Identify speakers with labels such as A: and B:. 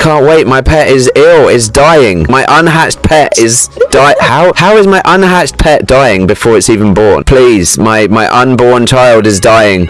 A: Can't wait. My pet is ill. Is dying. My unhatched pet is die. How how is my unhatched pet dying before it's even born? Please, my my unborn child is dying.